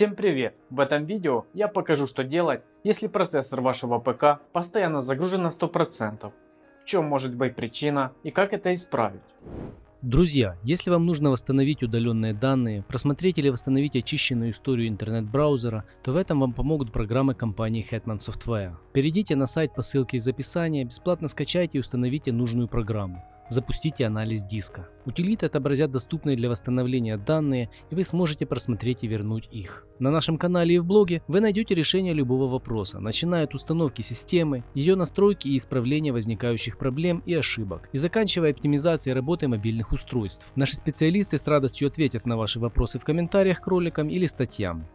Всем привет! В этом видео я покажу что делать, если процессор вашего ПК постоянно загружен на 100%. В чем может быть причина и как это исправить. Друзья, если вам нужно восстановить удаленные данные, просмотреть или восстановить очищенную историю интернет-браузера, то в этом вам помогут программы компании Hetman Software. Перейдите на сайт по ссылке из описания, бесплатно скачайте и установите нужную программу. Запустите анализ диска. Утилиты отобразят доступные для восстановления данные и вы сможете просмотреть и вернуть их. На нашем канале и в блоге вы найдете решение любого вопроса, начиная от установки системы, ее настройки и исправления возникающих проблем и ошибок, и заканчивая оптимизацией работы мобильных устройств. Наши специалисты с радостью ответят на ваши вопросы в комментариях к роликам или статьям.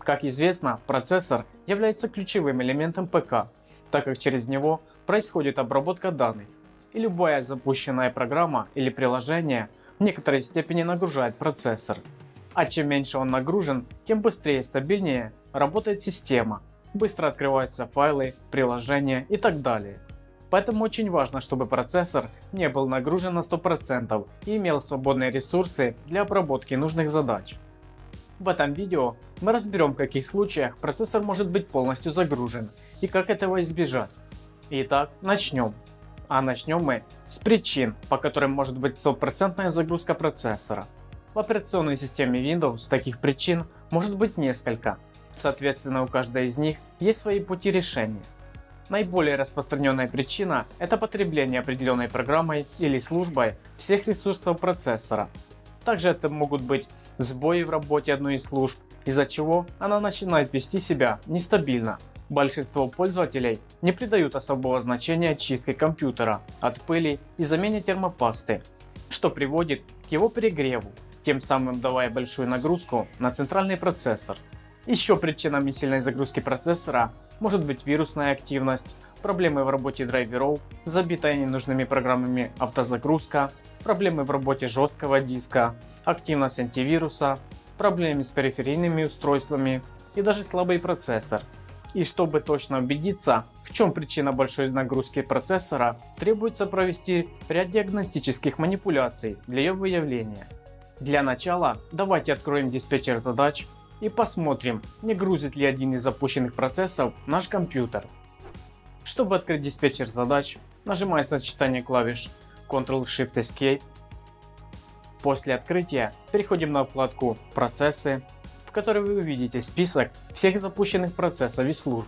Как известно, процессор является ключевым элементом ПК, так как через него происходит обработка данных и любая запущенная программа или приложение в некоторой степени нагружает процессор. А чем меньше он нагружен, тем быстрее и стабильнее работает система, быстро открываются файлы, приложения и так далее. Поэтому очень важно, чтобы процессор не был нагружен на 100% и имел свободные ресурсы для обработки нужных задач. В этом видео мы разберем в каких случаях процессор может быть полностью загружен и как этого избежать. Итак, начнем. А начнем мы с причин, по которым может быть стопроцентная загрузка процессора. В операционной системе Windows таких причин может быть несколько. Соответственно у каждой из них есть свои пути решения. Наиболее распространенная причина – это потребление определенной программой или службой всех ресурсов процессора. Также это могут быть сбои в работе одной из служб, из-за чего она начинает вести себя нестабильно Большинство пользователей не придают особого значения чистке компьютера от пыли и замене термопасты, что приводит к его перегреву, тем самым давая большую нагрузку на центральный процессор. Еще причинами сильной загрузки процессора может быть вирусная активность, проблемы в работе драйверов, забитая ненужными программами автозагрузка, проблемы в работе жесткого диска, активность антивируса, проблемы с периферийными устройствами и даже слабый процессор. И чтобы точно убедиться, в чем причина большой нагрузки процессора, требуется провести ряд диагностических манипуляций для ее выявления. Для начала давайте откроем диспетчер задач и посмотрим, не грузит ли один из запущенных процессов наш компьютер. Чтобы открыть диспетчер задач, нажимая сочетание клавиш Ctrl-Shift-Escape. После открытия переходим на вкладку «Процессы», в которой вы увидите список всех запущенных процессов и служб.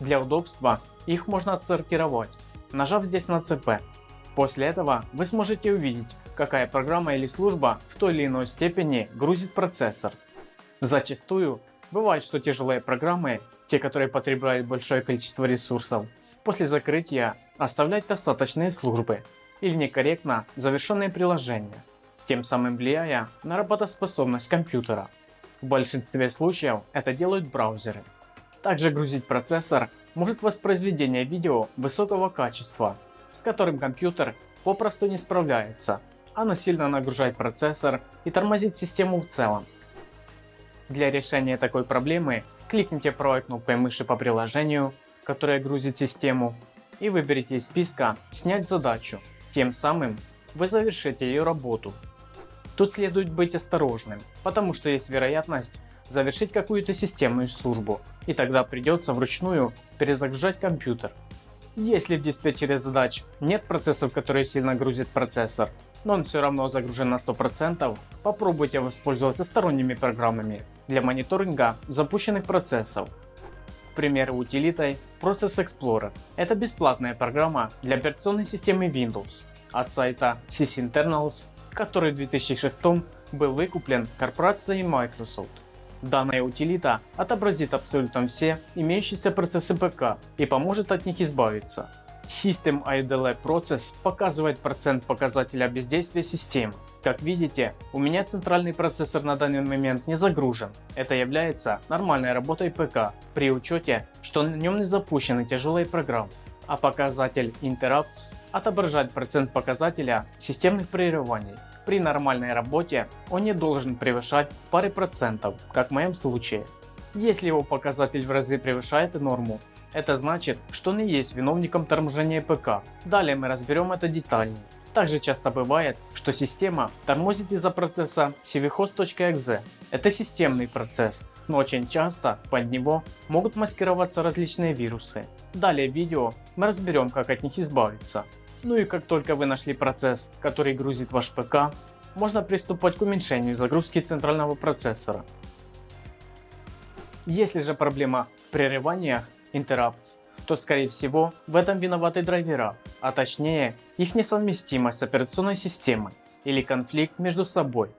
Для удобства их можно отсортировать, нажав здесь на ЦП. После этого вы сможете увидеть, какая программа или служба в той или иной степени грузит процессор. Зачастую бывает, что тяжелые программы, те которые потребляют большое количество ресурсов, после закрытия оставлять достаточные службы или некорректно завершенные приложения, тем самым влияя на работоспособность компьютера. В большинстве случаев это делают браузеры. Также грузить процессор может воспроизведение видео высокого качества, с которым компьютер попросту не справляется. Оно сильно нагружает процессор и тормозит систему в целом. Для решения такой проблемы кликните правой кнопкой мыши по приложению, которое грузит систему, и выберите из списка «Снять задачу». Тем самым вы завершите ее работу Тут следует быть осторожным, потому что есть вероятность завершить какую-то системную службу, и тогда придется вручную перезагружать компьютер. Если в диспетчере задач нет процессов, которые сильно грузят процессор, но он все равно загружен на 100%, попробуйте воспользоваться сторонними программами для мониторинга запущенных процессов. К примеру, утилитой Process Explorer. Это бесплатная программа для операционной системы Windows от сайта sysinternals который в 2006 был выкуплен корпорацией Microsoft. Данная утилита отобразит абсолютно все имеющиеся процессы ПК и поможет от них избавиться. System IDLE Process показывает процент показателя бездействия системы. Как видите, у меня центральный процессор на данный момент не загружен. Это является нормальной работой ПК при учете, что на нем не запущены тяжелые программы. А показатель Interrupts отображать процент показателя системных прерываний. При нормальной работе он не должен превышать пары процентов, как в моем случае. Если его показатель в разы превышает норму, это значит, что и есть виновником торможения ПК. Далее мы разберем это детальнее. Также часто бывает, что система тормозит из-за процесса cvhost.exe. Это системный процесс, но очень часто под него могут маскироваться различные вирусы. Далее в видео мы разберем как от них избавиться. Ну и как только вы нашли процесс, который грузит ваш ПК, можно приступать к уменьшению загрузки центрального процессора. Если же проблема в прерываниях interrupts, то скорее всего в этом виноваты драйвера, а точнее их несовместимость с операционной системой или конфликт между собой.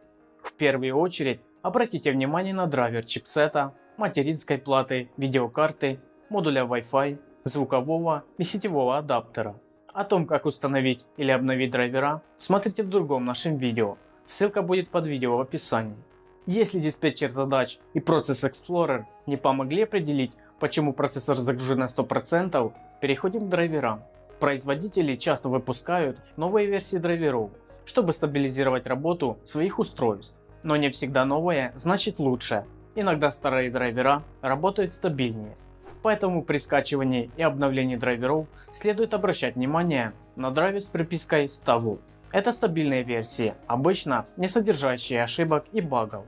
В первую очередь обратите внимание на драйвер чипсета, материнской платы, видеокарты, модуля Wi-Fi, звукового и сетевого адаптера. О том как установить или обновить драйвера смотрите в другом нашем видео, ссылка будет под видео в описании. Если диспетчер задач и Process Explorer не помогли определить почему процессор загружен на 100%, переходим к драйверам. Производители часто выпускают новые версии драйверов, чтобы стабилизировать работу своих устройств. Но не всегда новое значит лучше, иногда старые драйвера работают стабильнее. Поэтому при скачивании и обновлении драйверов следует обращать внимание на драйвер с припиской Stable. Это стабильные версии, обычно не содержащие ошибок и багов.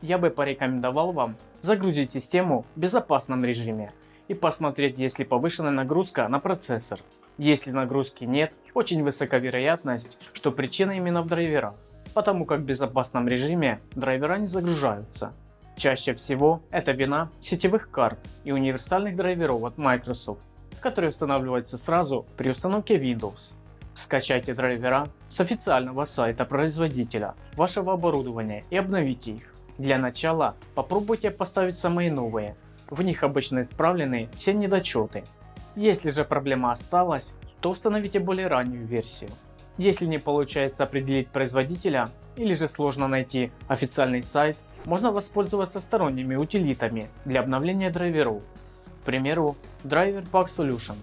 Я бы порекомендовал вам загрузить систему в безопасном режиме и посмотреть есть ли повышенная нагрузка на процессор. Если нагрузки нет, очень высока вероятность, что причина именно в драйверах, потому как в безопасном режиме драйвера не загружаются. Чаще всего это вина сетевых карт и универсальных драйверов от Microsoft, которые устанавливаются сразу при установке Windows. Скачайте драйвера с официального сайта производителя вашего оборудования и обновите их. Для начала попробуйте поставить самые новые, в них обычно исправлены все недочеты. Если же проблема осталась, то установите более раннюю версию. Если не получается определить производителя или же сложно найти официальный сайт, можно воспользоваться сторонними утилитами для обновления драйверов, к примеру Driver Bug Solution.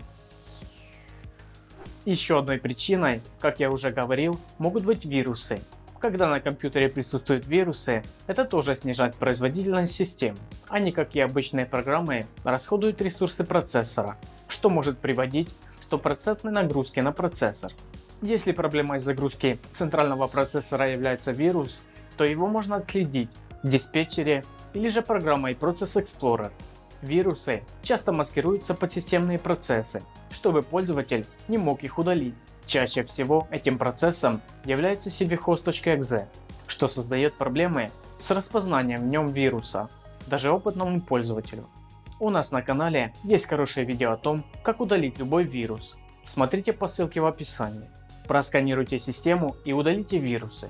Еще одной причиной, как я уже говорил, могут быть вирусы. Когда на компьютере присутствуют вирусы, это тоже снижает производительность систем. Они, как и обычные программы, расходуют ресурсы процессора, что может приводить к стопроцентной нагрузке на процессор. Если проблемой загрузки центрального процессора является вирус, то его можно отследить в диспетчере или же программой Process Explorer. Вирусы часто маскируются под системные процессы, чтобы пользователь не мог их удалить. Чаще всего этим процессом является cvhost.exe, что создает проблемы с распознанием в нем вируса, даже опытному пользователю. У нас на канале есть хорошее видео о том, как удалить любой вирус. Смотрите по ссылке в описании. Просканируйте систему и удалите вирусы.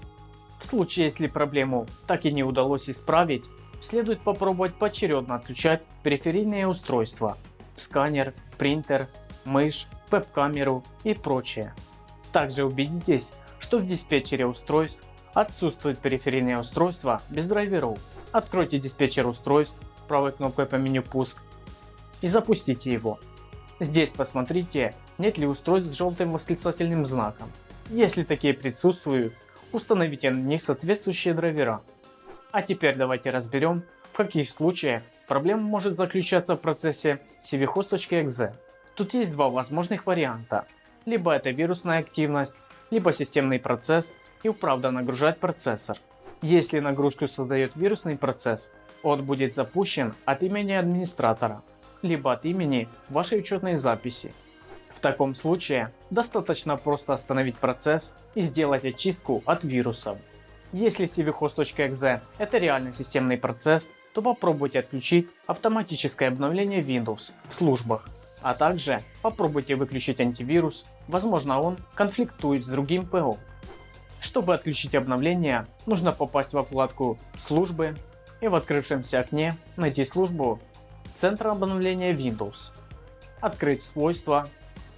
В случае, если проблему так и не удалось исправить, следует попробовать поочередно отключать периферийные устройства, сканер, принтер, мышь, веб-камеру и прочее. Также убедитесь, что в диспетчере устройств отсутствует периферийное устройство без драйверов. Откройте диспетчер устройств правой кнопкой по меню пуск и запустите его. Здесь посмотрите нет ли устройств с желтым восклицательным знаком. Если такие присутствуют, установите на них соответствующие драйвера. А теперь давайте разберем в каких случаях проблема может заключаться в процессе cvhost.exe. Тут есть два возможных варианта. Либо это вирусная активность, либо системный процесс и правда нагружает процессор. Если нагрузку создает вирусный процесс, он будет запущен от имени администратора, либо от имени вашей учетной записи. Таком случае достаточно просто остановить процесс и сделать очистку от вирусов. Если cvhost.exe это реальный системный процесс, то попробуйте отключить автоматическое обновление Windows в службах а также попробуйте выключить антивирус, возможно он конфликтует с другим ПО. Чтобы отключить обновление, нужно попасть во вкладку «Службы» и в открывшемся окне найти службу Центра обновления Windows, открыть свойства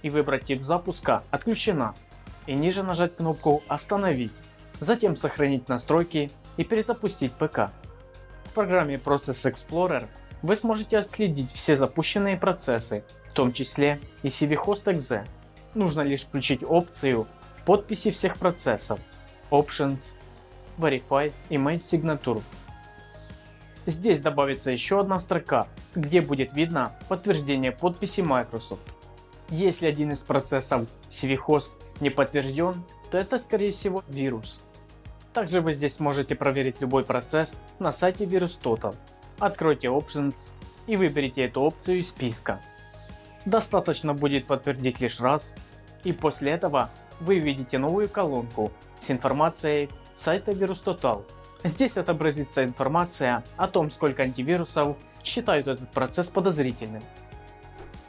и выбрать тип запуска «Отключена» и ниже нажать кнопку «Остановить», затем сохранить настройки и перезапустить ПК. В программе Process Explorer вы сможете отследить все запущенные процессы в том числе и cvhost.exe. Нужно лишь включить опцию подписи всех процессов Options, Verify и Image Signature. Здесь добавится еще одна строка, где будет видно подтверждение подписи Microsoft. Если один из процессов cvhost не подтвержден, то это скорее всего вирус. Также вы здесь можете проверить любой процесс на сайте VirusTotal. Откройте Options и выберите эту опцию из списка. Достаточно будет подтвердить лишь раз и после этого вы видите новую колонку с информацией сайта VirusTotal. Здесь отобразится информация о том сколько антивирусов считают этот процесс подозрительным.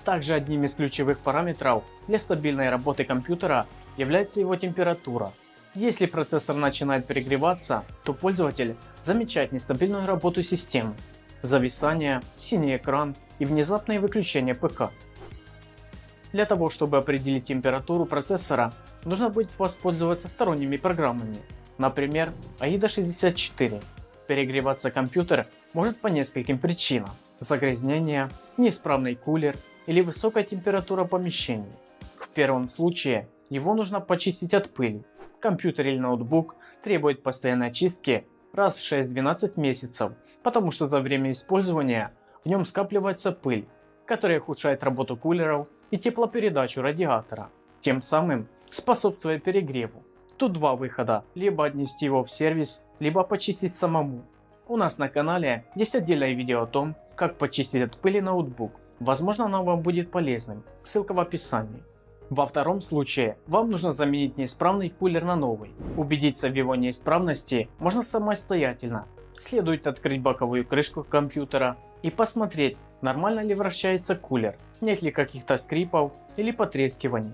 Также одним из ключевых параметров для стабильной работы компьютера является его температура. Если процессор начинает перегреваться, то пользователь замечает нестабильную работу системы, зависание, синий экран и внезапное выключение ПК. Для того чтобы определить температуру процессора нужно будет воспользоваться сторонними программами, например AIDA 64. Перегреваться компьютер может по нескольким причинам. Загрязнение, неисправный кулер или высокая температура помещений. В первом случае его нужно почистить от пыли. Компьютер или ноутбук требует постоянной очистки раз в 6-12 месяцев, потому что за время использования в нем скапливается пыль, которая ухудшает работу кулеров и теплопередачу радиатора, тем самым способствуя перегреву. Тут два выхода, либо отнести его в сервис, либо почистить самому. У нас на канале есть отдельное видео о том, как почистить от пыли ноутбук. Возможно оно вам будет полезным, ссылка в описании. Во втором случае вам нужно заменить неисправный кулер на новый. Убедиться в его неисправности можно самостоятельно. Следует открыть боковую крышку компьютера и посмотреть нормально ли вращается кулер, нет ли каких-то скрипов или потрескиваний.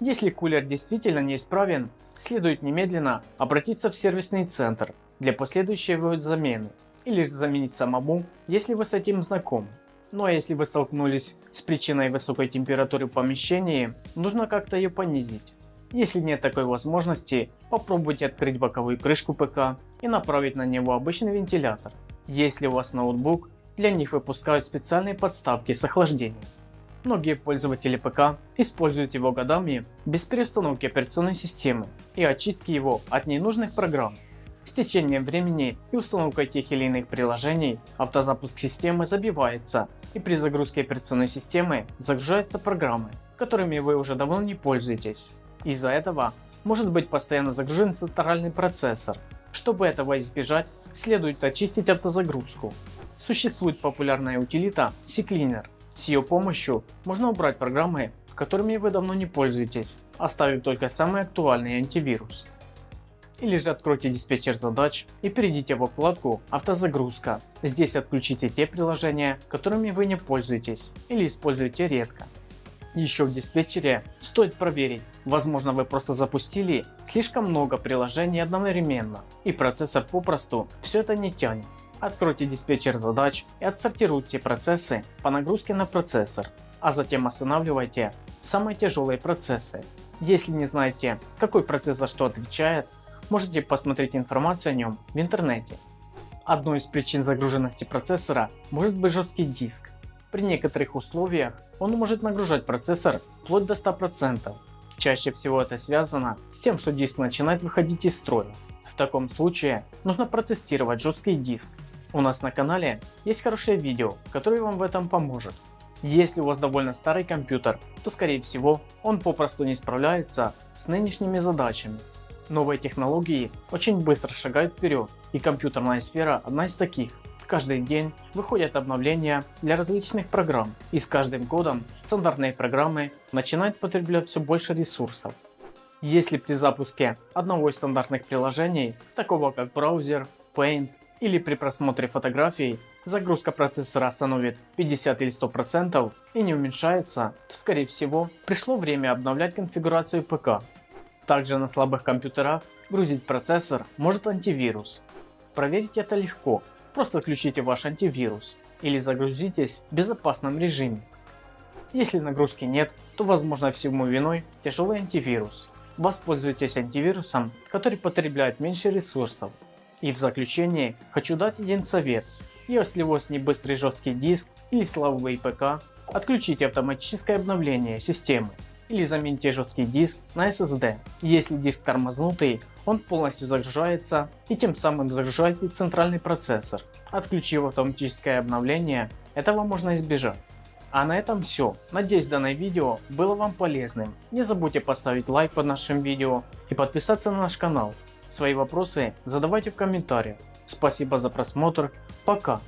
Если кулер действительно неисправен, следует немедленно обратиться в сервисный центр для последующей его замены или заменить самому, если вы с этим знакомы. Ну а если вы столкнулись с причиной высокой температуры в помещении, нужно как-то ее понизить. Если нет такой возможности, попробуйте открыть боковую крышку ПК и направить на него обычный вентилятор. Если у вас ноутбук, для них выпускают специальные подставки с охлаждением. Многие пользователи ПК используют его годами без перестановки операционной системы и очистки его от ненужных программ. С течением времени и установкой тех или иных приложений автозапуск системы забивается и при загрузке операционной системы загружаются программы, которыми вы уже давно не пользуетесь. Из-за этого может быть постоянно загружен центральный процессор. Чтобы этого избежать, следует очистить автозагрузку. Существует популярная утилита CCleaner. С ее помощью можно убрать программы, которыми вы давно не пользуетесь, оставив только самый актуальный антивирус или же откройте диспетчер задач и перейдите во вкладку автозагрузка. Здесь отключите те приложения, которыми вы не пользуетесь или используете редко. Еще в диспетчере стоит проверить, возможно вы просто запустили слишком много приложений одновременно и процессор попросту все это не тянет. Откройте диспетчер задач и отсортируйте процессы по нагрузке на процессор, а затем останавливайте самые тяжелые процессы. Если не знаете какой процесс за что отвечает, можете посмотреть информацию о нем в интернете. Одной из причин загруженности процессора может быть жесткий диск. При некоторых условиях он может нагружать процессор вплоть до 100%. Чаще всего это связано с тем, что диск начинает выходить из строя. В таком случае нужно протестировать жесткий диск. У нас на канале есть хорошее видео, которое вам в этом поможет. Если у вас довольно старый компьютер, то скорее всего он попросту не справляется с нынешними задачами. Новые технологии очень быстро шагают вперед и компьютерная сфера одна из таких. Каждый день выходят обновления для различных программ и с каждым годом стандартные программы начинают потреблять все больше ресурсов. Если при запуске одного из стандартных приложений, такого как браузер, Paint или при просмотре фотографий, загрузка процессора остановит 50 или 100% и не уменьшается, то скорее всего пришло время обновлять конфигурацию ПК также на слабых компьютерах грузить процессор может антивирус. Проверить это легко, просто включите ваш антивирус или загрузитесь в безопасном режиме. Если нагрузки нет, то возможно всему виной тяжелый антивирус. Воспользуйтесь антивирусом, который потребляет меньше ресурсов. И в заключение хочу дать один совет. Если у вас не быстрый жесткий диск или слабый ПК, отключите автоматическое обновление системы или замените жесткий диск на SSD. Если диск тормознутый, он полностью загружается и тем самым загружаете центральный процессор. Отключив автоматическое обновление, этого можно избежать. А на этом все. Надеюсь данное видео было вам полезным. Не забудьте поставить лайк под нашим видео и подписаться на наш канал. Свои вопросы задавайте в комментариях. Спасибо за просмотр. Пока.